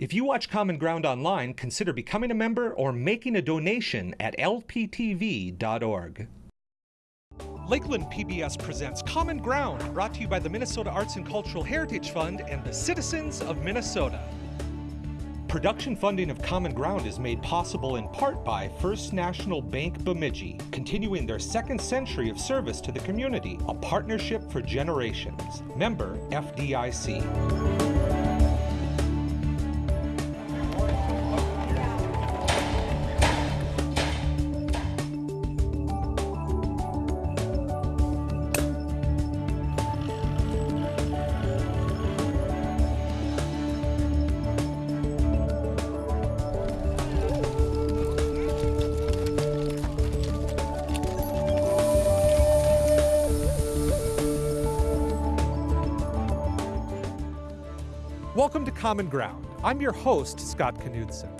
If you watch Common Ground online, consider becoming a member or making a donation at lptv.org. Lakeland PBS presents Common Ground, brought to you by the Minnesota Arts and Cultural Heritage Fund and the citizens of Minnesota. Production funding of Common Ground is made possible in part by First National Bank Bemidji, continuing their second century of service to the community, a partnership for generations. Member FDIC. Welcome to Common Ground. I'm your host, Scott Knudsen.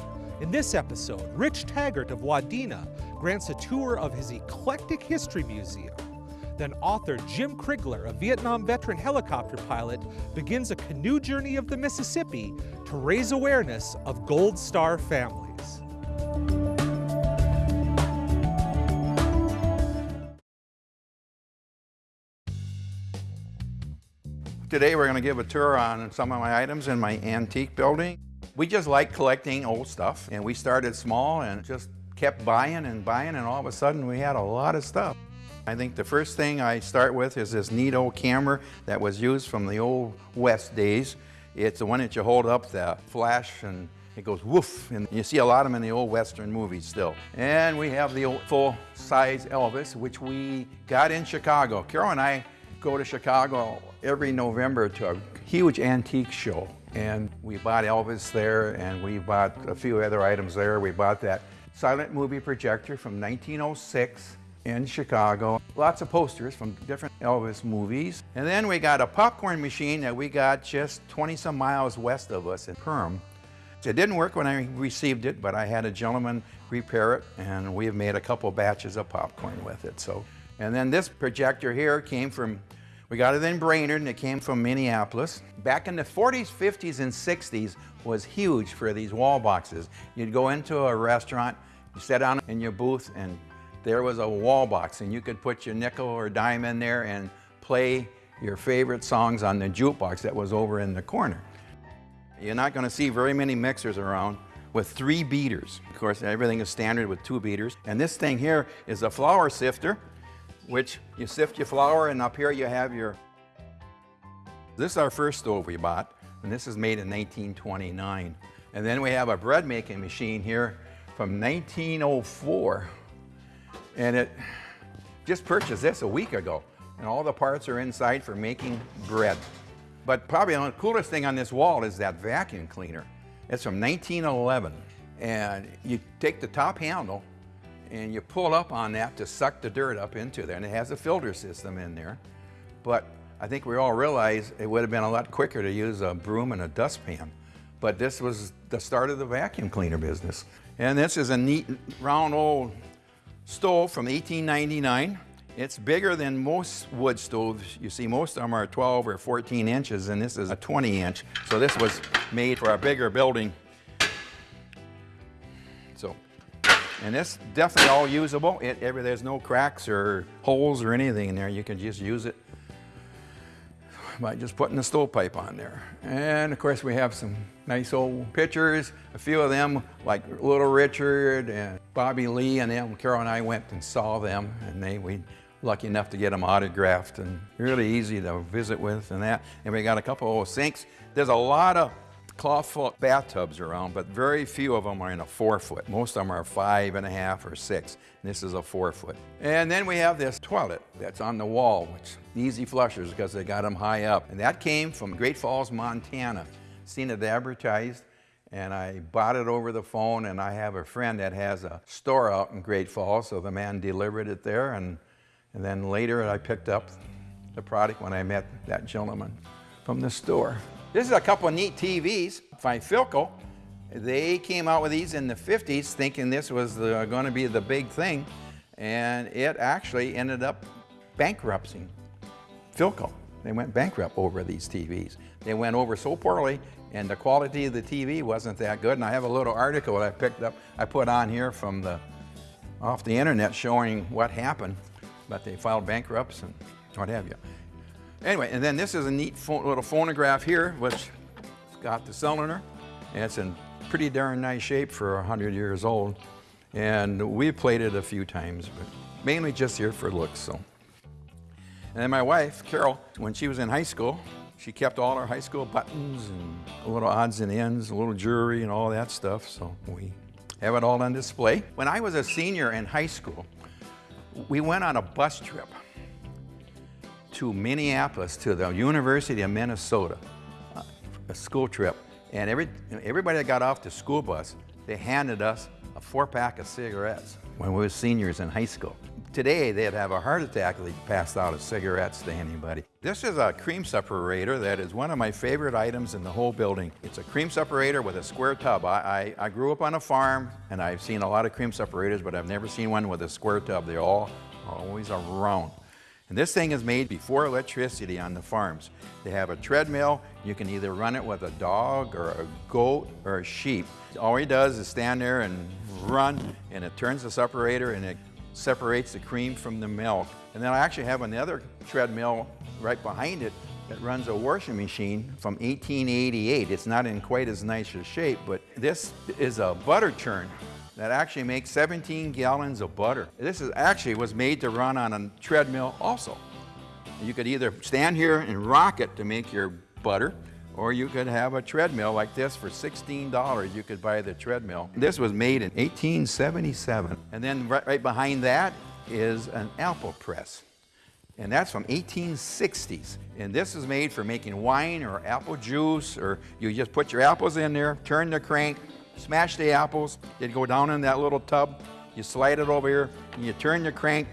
In this episode, Rich Taggart of Wadena grants a tour of his eclectic history museum. Then author Jim Krigler, a Vietnam veteran helicopter pilot, begins a canoe journey of the Mississippi to raise awareness of Gold Star families. Today we're going to give a tour on some of my items in my antique building. We just like collecting old stuff and we started small and just kept buying and buying and all of a sudden we had a lot of stuff. I think the first thing I start with is this neat old camera that was used from the old West days. It's the one that you hold up, the flash, and it goes woof, and you see a lot of them in the old Western movies still. And we have the old full-size Elvis, which we got in Chicago. Carol and I go to Chicago every November to a huge antique show. And we bought Elvis there and we bought a few other items there. We bought that silent movie projector from 1906 in Chicago. Lots of posters from different Elvis movies. And then we got a popcorn machine that we got just 20 some miles west of us in Perham. It didn't work when I received it, but I had a gentleman repair it and we have made a couple batches of popcorn with it. So, And then this projector here came from we got it in Brainerd and it came from Minneapolis. Back in the 40s, 50s, and 60s was huge for these wall boxes. You'd go into a restaurant, you sit down in your booth and there was a wall box and you could put your nickel or dime in there and play your favorite songs on the jukebox that was over in the corner. You're not going to see very many mixers around with three beaters. Of course, everything is standard with two beaters. And this thing here is a flour sifter which you sift your flour and up here you have your, this is our first stove we bought and this is made in 1929. And then we have a bread making machine here from 1904 and it just purchased this a week ago and all the parts are inside for making bread. But probably the coolest thing on this wall is that vacuum cleaner. It's from 1911 and you take the top handle and you pull up on that to suck the dirt up into there. And it has a filter system in there. But I think we all realize it would have been a lot quicker to use a broom and a dustpan. But this was the start of the vacuum cleaner business. And this is a neat round old stove from 1899. It's bigger than most wood stoves. You see, most of them are 12 or 14 inches, and this is a 20 inch. So this was made for a bigger building And it's definitely all usable. It, every, there's no cracks or holes or anything in there. You can just use it by just putting the stovepipe on there. And of course we have some nice old pictures. A few of them like Little Richard and Bobby Lee and them. Carol and I went and saw them and they, we lucky enough to get them autographed and really easy to visit with and that. And we got a couple of old sinks. There's a lot of clawfoot bathtubs around, but very few of them are in a four foot. Most of them are five and a half or six. This is a four foot. And then we have this toilet that's on the wall, which easy flushers because they got them high up. And that came from Great Falls, Montana. Seen it advertised and I bought it over the phone and I have a friend that has a store out in Great Falls, so the man delivered it there and, and then later I picked up the product when I met that gentleman from the store. This is a couple of neat TVs by Philco. They came out with these in the 50s thinking this was going to be the big thing and it actually ended up bankrupting Philco. They went bankrupt over these TVs. They went over so poorly and the quality of the TV wasn't that good. And I have a little article that I picked up, I put on here from the, off the internet showing what happened, but they filed bankrupts and what have you. Anyway, and then this is a neat little phonograph here, which got the cylinder, and it's in pretty darn nice shape for 100 years old. And we played it a few times, but mainly just here for looks, so. And then my wife, Carol, when she was in high school, she kept all our high school buttons and little odds and ends, a little jewelry and all that stuff, so we have it all on display. When I was a senior in high school, we went on a bus trip to Minneapolis, to the University of Minnesota, uh, a school trip. And every, everybody that got off the school bus, they handed us a four pack of cigarettes when we were seniors in high school. Today, they'd have a heart attack if they passed out of cigarettes to anybody. This is a cream separator that is one of my favorite items in the whole building. It's a cream separator with a square tub. I, I, I grew up on a farm and I've seen a lot of cream separators, but I've never seen one with a square tub. They're all always around. And this thing is made before electricity on the farms. They have a treadmill. You can either run it with a dog or a goat or a sheep. All he does is stand there and run, and it turns the separator and it separates the cream from the milk. And then I actually have another treadmill right behind it that runs a washing machine from 1888. It's not in quite as nice a shape, but this is a butter churn that actually makes 17 gallons of butter. This is actually was made to run on a treadmill also. You could either stand here and rock it to make your butter, or you could have a treadmill like this for $16. You could buy the treadmill. This was made in 1877. And then right, right behind that is an apple press. And that's from 1860s. And this is made for making wine or apple juice, or you just put your apples in there, turn the crank, smash the apples. You go down in that little tub, you slide it over here, and you turn the crank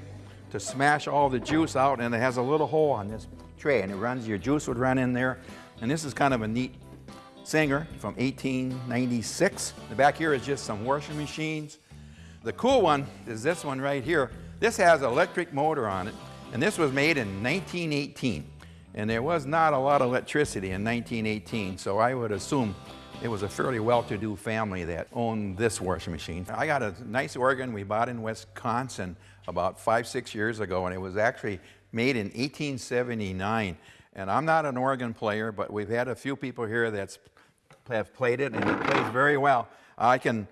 to smash all the juice out, and it has a little hole on this tray, and it runs, your juice would run in there. And this is kind of a neat Singer from 1896. The back here is just some washing machines. The cool one is this one right here. This has electric motor on it, and this was made in 1918. And there was not a lot of electricity in 1918, so I would assume it was a fairly well-to-do family that owned this washing machine. I got a nice organ we bought in Wisconsin about five, six years ago, and it was actually made in 1879. And I'm not an organ player, but we've had a few people here that have played it, and it plays very well. I can,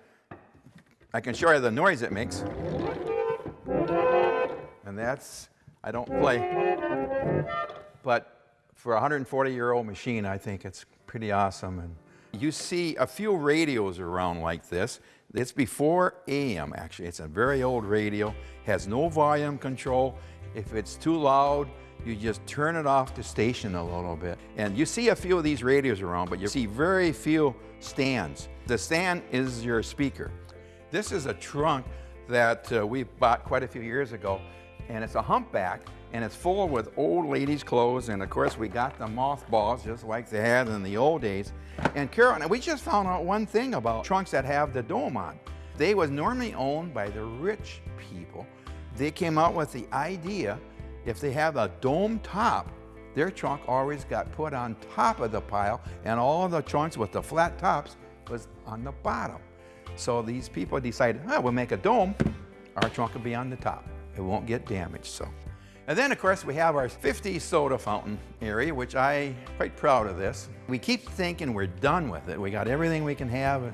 I can show you the noise it makes. And that's, I don't play. But for a 140-year-old machine, I think it's pretty awesome. And you see a few radios around like this. It's before AM, actually. It's a very old radio, has no volume control. If it's too loud, you just turn it off the station a little bit. And you see a few of these radios around, but you see very few stands. The stand is your speaker. This is a trunk that uh, we bought quite a few years ago, and it's a humpback, and it's full with old ladies' clothes, and of course we got the mothballs just like they had in the old days. And Carol, we just found out one thing about trunks that have the dome on. They was normally owned by the rich people. They came out with the idea, if they have a dome top, their trunk always got put on top of the pile, and all the trunks with the flat tops was on the bottom. So these people decided, oh, we'll make a dome, our trunk will be on the top. It won't get damaged, so. And then, of course, we have our 50 soda fountain area, which I quite proud of this. We keep thinking we're done with it. We got everything we can have,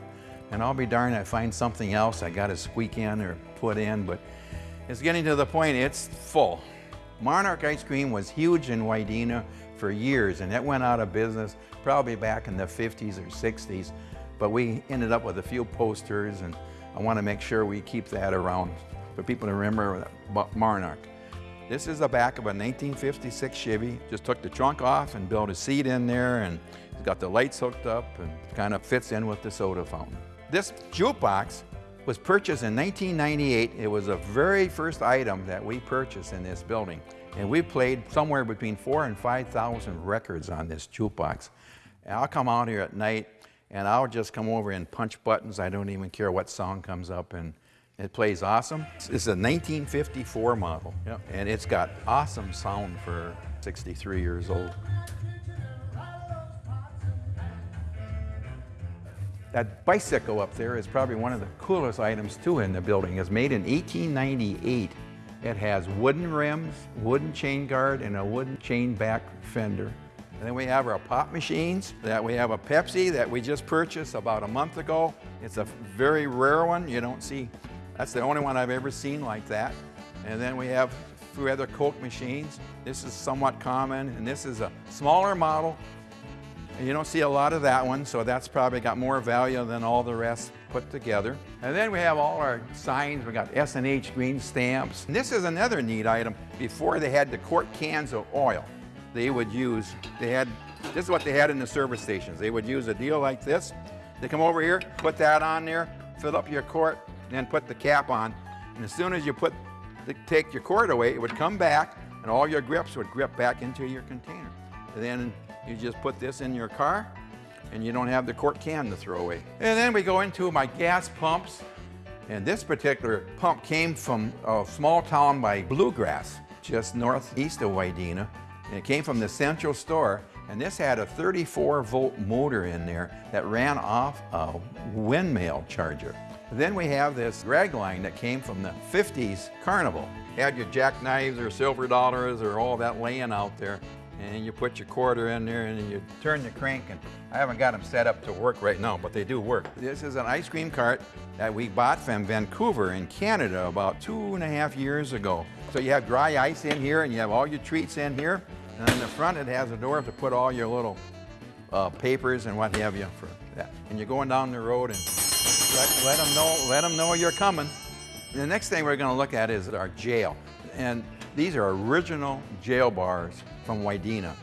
and I'll be darned I find something else I got to squeak in or put in, but it's getting to the point it's full. Monarch Ice Cream was huge in Wadena for years, and it went out of business probably back in the 50s or 60s, but we ended up with a few posters, and I want to make sure we keep that around for people to remember Monarch. This is the back of a 1956 Chevy. Just took the trunk off and built a seat in there and it's got the lights hooked up and kind of fits in with the soda fountain. This jukebox was purchased in 1998. It was the very first item that we purchased in this building. And we played somewhere between four and 5,000 records on this jukebox. And I'll come out here at night and I'll just come over and punch buttons. I don't even care what song comes up and it plays awesome. It's a 1954 model, yep. and it's got awesome sound for 63 years old. That bicycle up there is probably one of the coolest items too in the building. It's made in 1898. It has wooden rims, wooden chain guard, and a wooden chain back fender. And then we have our pop machines, that we have a Pepsi that we just purchased about a month ago. It's a very rare one. You don't see, that's the only one I've ever seen like that. And then we have three other Coke machines. This is somewhat common, and this is a smaller model. And you don't see a lot of that one, so that's probably got more value than all the rest put together. And then we have all our signs. We got S&H green stamps. And this is another neat item. Before they had the quart cans of oil, they would use, they had, this is what they had in the service stations. They would use a deal like this. They come over here, put that on there, fill up your quart, then put the cap on. And as soon as you put, the, take your quart away, it would come back and all your grips would grip back into your container. And then you just put this in your car and you don't have the quart can to throw away. And then we go into my gas pumps. And this particular pump came from a small town by Bluegrass, just northeast of Wadena. And it came from the central store. And this had a 34 volt motor in there that ran off a windmill charger. Then we have this drag line that came from the 50s carnival. Had your jackknives or silver dollars or all that laying out there and you put your quarter in there and you turn the crank and I haven't got them set up to work right now, but they do work. This is an ice cream cart that we bought from Vancouver in Canada about two and a half years ago. So you have dry ice in here and you have all your treats in here. And in the front it has a door to put all your little uh, papers and what have you for that. And you're going down the road and let, let them know, let them know you're coming. The next thing we're going to look at is our jail. And these are original jail bars from Wadena.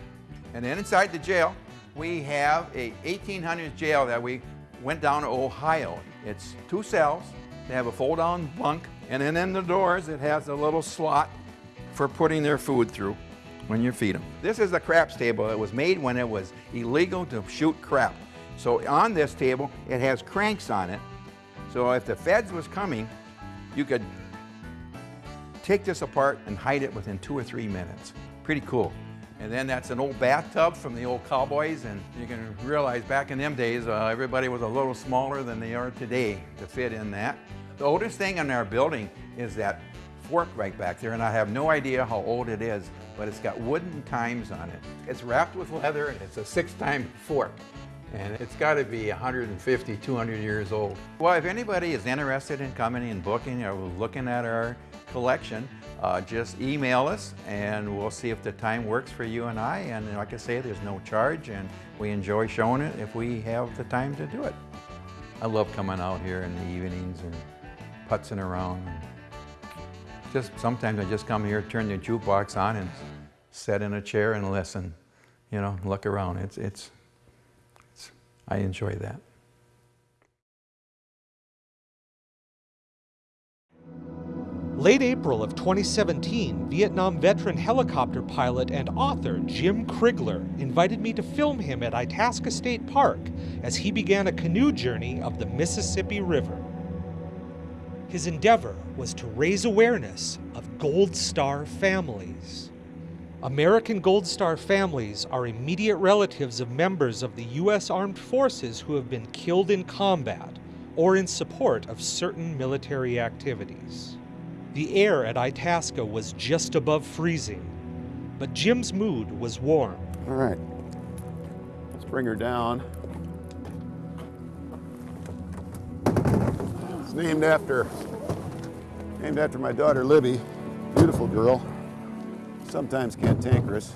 And then inside the jail, we have a 1800s jail that we went down to Ohio. It's two cells. They have a fold-down bunk, and then in the doors, it has a little slot for putting their food through when you feed them. This is a craps table. It was made when it was illegal to shoot crap. So on this table, it has cranks on it. So if the feds was coming, you could take this apart and hide it within two or three minutes. Pretty cool. And then that's an old bathtub from the old cowboys, and you can realize back in them days, uh, everybody was a little smaller than they are today to fit in that. The oldest thing in our building is that fork right back there, and I have no idea how old it is, but it's got wooden times on it. It's wrapped with leather, and it's a six-time fork. And it's got to be 150, 200 years old. Well, if anybody is interested in coming and booking or looking at our collection, uh, just email us and we'll see if the time works for you and I. And like I say, there's no charge and we enjoy showing it if we have the time to do it. I love coming out here in the evenings and putzing around. Just sometimes I just come here, turn the jukebox on and sit in a chair and listen, you know, look around. It's, it's, it's I enjoy that. Late April of 2017, Vietnam veteran helicopter pilot and author Jim Krigler invited me to film him at Itasca State Park as he began a canoe journey of the Mississippi River. His endeavor was to raise awareness of Gold Star families. American Gold Star families are immediate relatives of members of the U.S. Armed Forces who have been killed in combat or in support of certain military activities. The air at Itasca was just above freezing, but Jim's mood was warm. All right, let's bring her down. Named after, named after my daughter Libby, beautiful girl, sometimes cantankerous.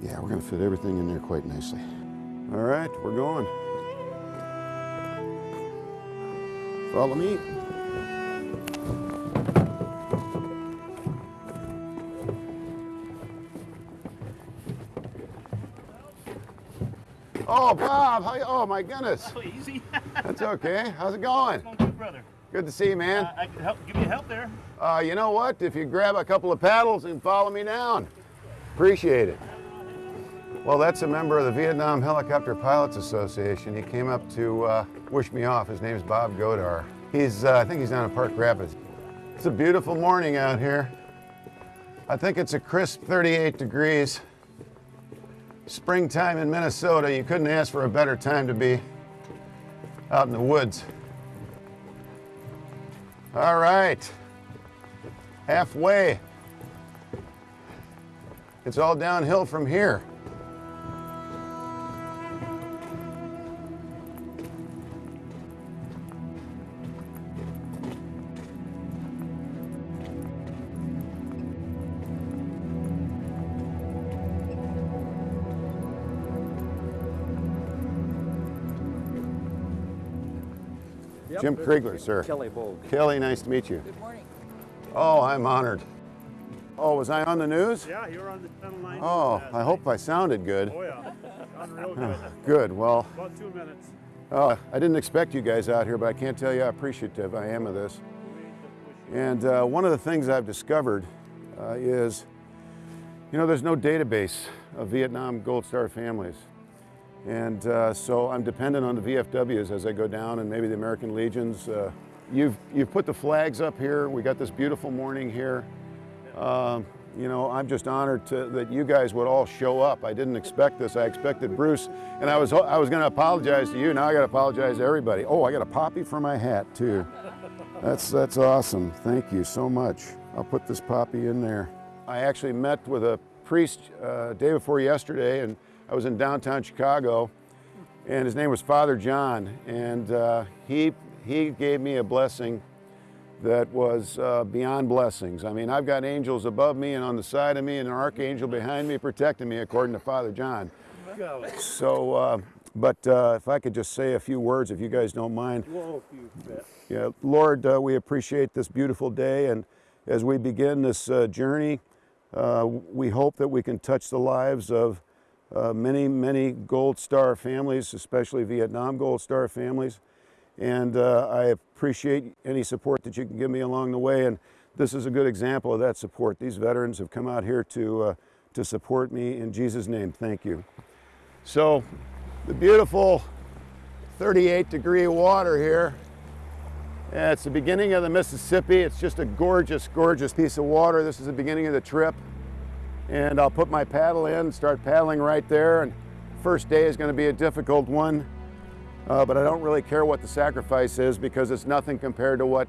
Yeah, we're gonna fit everything in there quite nicely. All right, we're going. Follow me. Oh, Bob, how oh my goodness. Oh, easy. That's okay. How's it going? Going good, brother. Good to see you, man. Uh, I can help, give you help there. Uh, you know what? If you grab a couple of paddles and follow me down, appreciate it. Well, that's a member of the Vietnam Helicopter Pilots Association. He came up to uh, wish me off. His name's Bob Godar. He's, uh, I think he's down in Park Rapids. It's a beautiful morning out here. I think it's a crisp 38 degrees. Springtime in Minnesota, you couldn't ask for a better time to be out in the woods. All right, halfway. It's all downhill from here. Jim Kriegler, sir. Kelly Bogue. Kelly, nice to meet you. Good morning. Oh, I'm honored. Oh, was I on the news? Yeah, you were on the Channel 9. Oh, I hope I sounded good. Oh, yeah. Sounded real good. Good. Well, About two minutes. uh, I didn't expect you guys out here, but I can't tell you how appreciative I am of this. And uh, one of the things I've discovered uh, is, you know, there's no database of Vietnam Gold Star families. And uh, so I'm dependent on the VFWs as I go down and maybe the American Legions. Uh, you've, you've put the flags up here. We got this beautiful morning here. Um, you know, I'm just honored to, that you guys would all show up. I didn't expect this. I expected Bruce, and I was I was going to apologize to you. Now I got to apologize to everybody. Oh, I got a poppy for my hat too. That's that's awesome. Thank you so much. I'll put this poppy in there. I actually met with a priest uh, day before yesterday, and I was in downtown Chicago, and his name was Father John, and uh, he he gave me a blessing that was uh, beyond blessings. I mean, I've got angels above me and on the side of me, and an archangel behind me protecting me, according to Father John. So, uh, but uh, if I could just say a few words, if you guys don't mind. Yeah, Lord, uh, we appreciate this beautiful day, and as we begin this uh, journey, we hope that we can touch the lives of uh, many, many Gold Star families, especially Vietnam Gold Star families. And uh, I appreciate any support that you can give me along the way. And this is a good example of that support. These veterans have come out here to, uh, to support me in Jesus' name. Thank you. So, the beautiful 38 degree water here it's the beginning of the Mississippi. It's just a gorgeous, gorgeous piece of water. This is the beginning of the trip. And I'll put my paddle in, start paddling right there. And first day is going to be a difficult one. Uh, but I don't really care what the sacrifice is because it's nothing compared to what,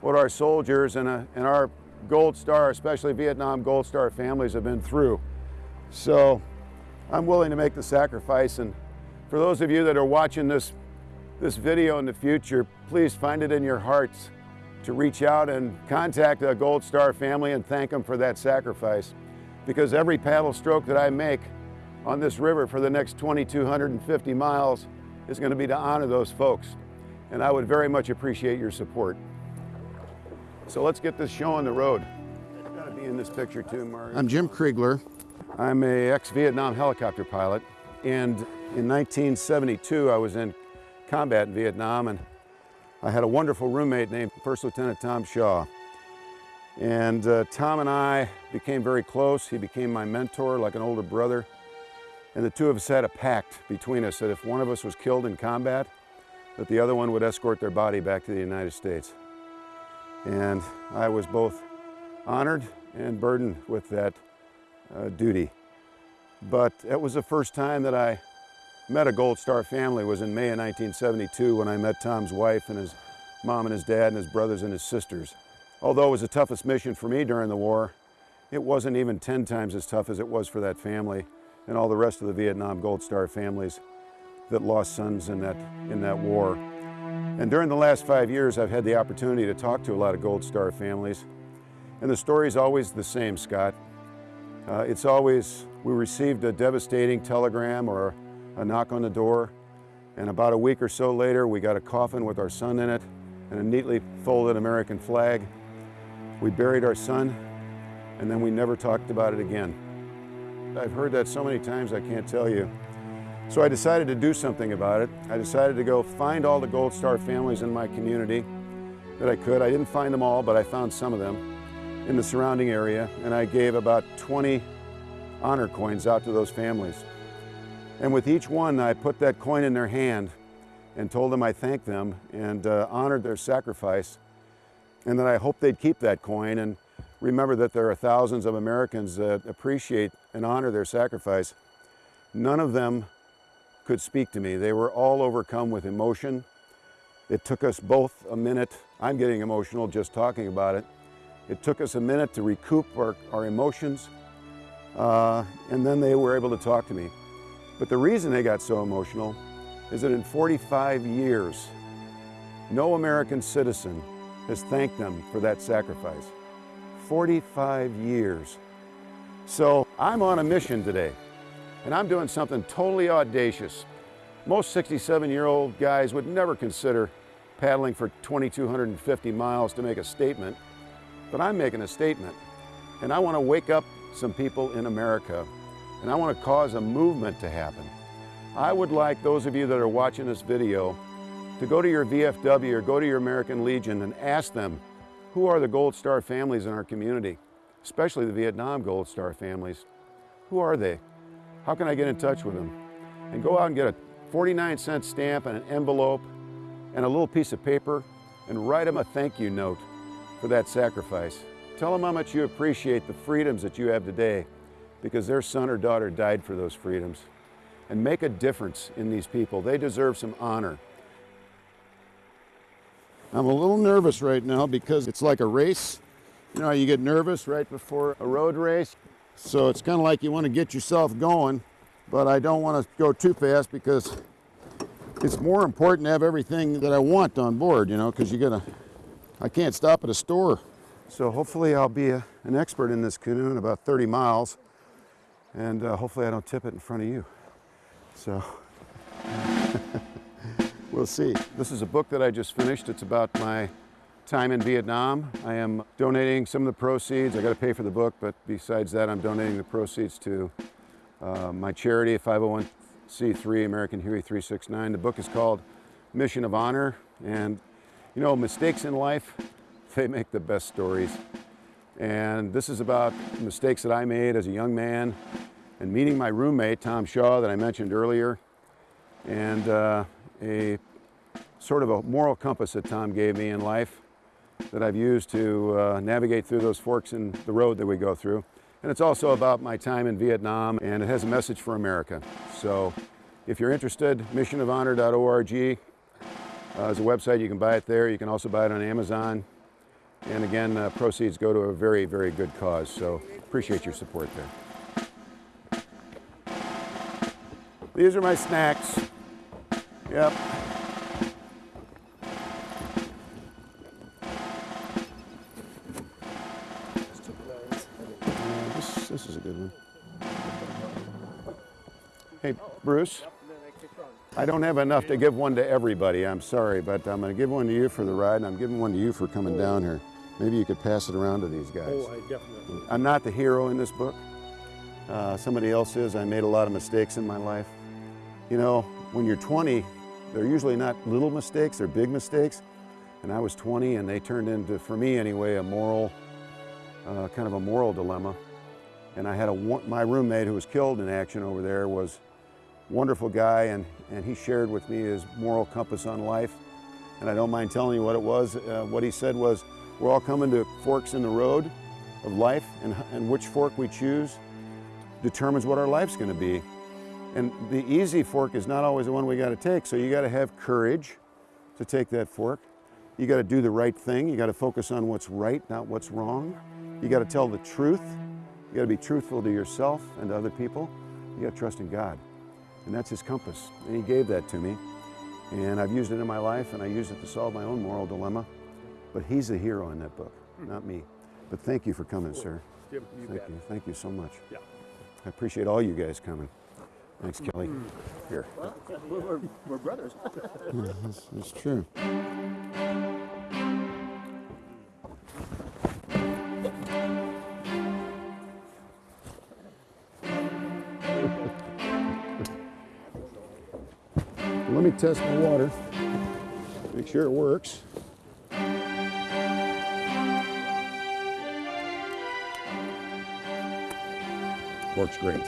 what our soldiers and, uh, and our Gold Star, especially Vietnam Gold Star families have been through. So I'm willing to make the sacrifice. And for those of you that are watching this this video in the future, please find it in your hearts to reach out and contact a Gold Star family and thank them for that sacrifice. Because every paddle stroke that I make on this river for the next 2,250 miles is going to be to honor those folks. And I would very much appreciate your support. So let's get this show on the road. It's got to be in this picture too, Mario. I'm Jim Kriegler. I'm a ex-Vietnam helicopter pilot. And in 1972, I was in combat in Vietnam, and I had a wonderful roommate named First Lieutenant Tom Shaw. And uh, Tom and I became very close. He became my mentor, like an older brother. And the two of us had a pact between us that if one of us was killed in combat, that the other one would escort their body back to the United States. And I was both honored and burdened with that uh, duty. But it was the first time that I met a Gold Star family was in May of 1972 when I met Tom's wife and his mom and his dad and his brothers and his sisters. Although it was the toughest mission for me during the war, it wasn't even 10 times as tough as it was for that family and all the rest of the Vietnam Gold Star families that lost sons in that, in that war. And during the last five years, I've had the opportunity to talk to a lot of Gold Star families. And the story's always the same, Scott. Uh, it's always, we received a devastating telegram or a knock on the door, and about a week or so later, we got a coffin with our son in it and a neatly folded American flag. We buried our son, and then we never talked about it again. I've heard that so many times I can't tell you. So I decided to do something about it. I decided to go find all the Gold Star families in my community that I could. I didn't find them all, but I found some of them in the surrounding area, and I gave about 20 honor coins out to those families. And with each one, I put that coin in their hand and told them I thanked them and uh, honored their sacrifice and that I hope they'd keep that coin and remember that there are thousands of Americans that appreciate and honor their sacrifice. None of them could speak to me. They were all overcome with emotion. It took us both a minute. I'm getting emotional just talking about it. It took us a minute to recoup our, our emotions, uh, and then they were able to talk to me. But the reason they got so emotional is that in 45 years, no American citizen has thanked them for that sacrifice. 45 years. So I'm on a mission today, and I'm doing something totally audacious. Most 67 year old guys would never consider paddling for 2,250 miles to make a statement, but I'm making a statement. And I want to wake up some people in America, and I want to cause a movement to happen. I would like those of you that are watching this video to go to your VFW or go to your American Legion and ask them, who are the Gold Star families in our community, especially the Vietnam Gold Star families? Who are they? How can I get in touch with them? And go out and get a 49 cent stamp and an envelope and a little piece of paper and write them a thank you note for that sacrifice. Tell them how much you appreciate the freedoms that you have today because their son or daughter died for those freedoms. And make a difference in these people. They deserve some honor. I'm a little nervous right now because it's like a race. You know, you get nervous right before a road race. So it's kind of like you want to get yourself going, but I don't want to go too fast because it's more important to have everything that I want on board, you know, because you gotta, I can't stop at a store. So hopefully I'll be a, an expert in this canoe in about 30 miles, and uh, hopefully I don't tip it in front of you. So we'll see. This is a book that I just finished. It's about my time in Vietnam. I am donating some of the proceeds. I got to pay for the book, but besides that, I'm donating the proceeds to uh, my charity, 501c3 American Huey 369. The book is called Mission of Honor, and you know, mistakes in life, they make the best stories. And this is about mistakes that I made as a young man and meeting my roommate, Tom Shaw, that I mentioned earlier, and uh, a sort of a moral compass that Tom gave me in life that I've used to uh, navigate through those forks in the road that we go through. And it's also about my time in Vietnam, and it has a message for America. So if you're interested, missionofhonor.org uh, is a website. You can buy it there. You can also buy it on Amazon. And again, uh, proceeds go to a very, very good cause. So appreciate your support there. These are my snacks. Yep. Bruce. I don't have enough to give one to everybody, I'm sorry, but I'm going to give one to you for the ride, and I'm giving one to you for coming down here. Maybe you could pass it around to these guys. Oh, I definitely. I'm not the hero in this book. Uh, somebody else is. I made a lot of mistakes in my life. You know, when you're 20, they're usually not little mistakes, they're big mistakes. And I was 20 and they turned into, for me anyway, a moral, uh, kind of a moral dilemma. And I had a, my roommate who was killed in action over there was wonderful guy and, and he shared with me his moral compass on life. And I don't mind telling you what it was. Uh, what he said was, we're all coming to forks in the road of life and, and which fork we choose determines what our life's gonna be. And the easy fork is not always the one we gotta take. So you gotta have courage to take that fork. You gotta do the right thing. You gotta focus on what's right, not what's wrong. You gotta tell the truth. You gotta be truthful to yourself and to other people. You gotta trust in God. And that's his compass. And he gave that to me. And I've used it in my life and I use it to solve my own moral dilemma. But he's the hero in that book, hmm. not me. But thank you for coming, sir. Yep, you Thank bet. you. Thank you so much. Yeah. I appreciate all you guys coming. Thanks, Kelly. Hmm. Here. We're, we're, we're brothers. That's, that's true. Let test my water. Make sure it works. Works great.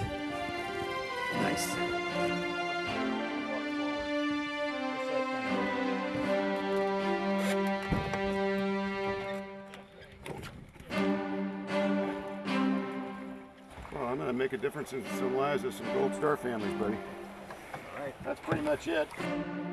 Nice. Well, I'm gonna make a difference in some lives of some Gold Star families, buddy. That's pretty much it.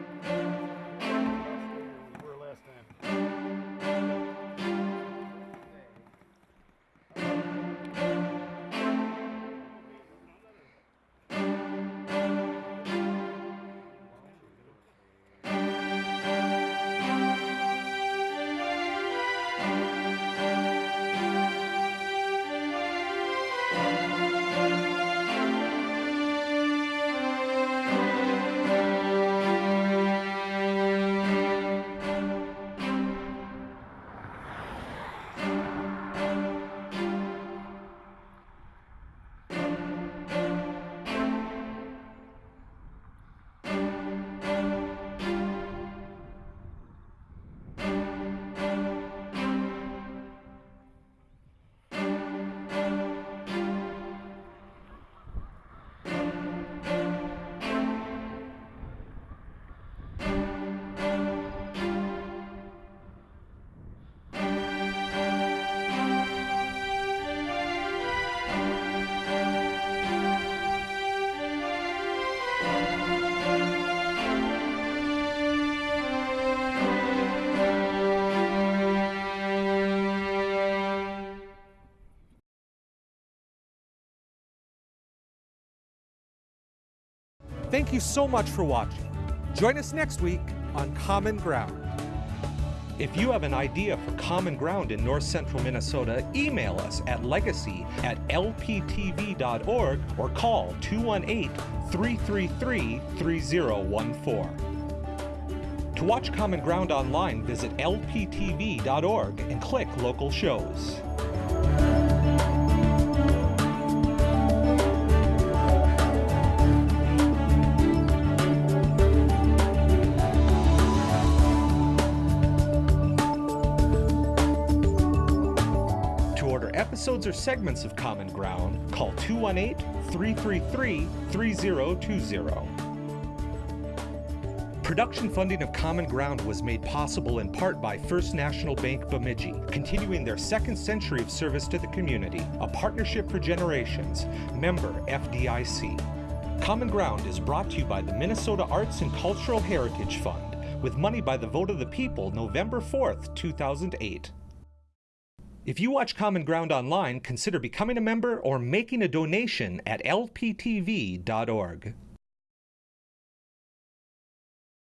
Thank you so much for watching. Join us next week on Common Ground. If you have an idea for Common Ground in north central Minnesota, email us at legacy at lptv.org or call 218 333 3014. To watch Common Ground online, visit lptv.org and click local shows. Episodes or segments of Common Ground, call 218 333 3020. Production funding of Common Ground was made possible in part by First National Bank Bemidji, continuing their second century of service to the community, a partnership for generations, member FDIC. Common Ground is brought to you by the Minnesota Arts and Cultural Heritage Fund, with money by the vote of the people November 4th, 2008. If you watch Common Ground online, consider becoming a member or making a donation at lptv.org.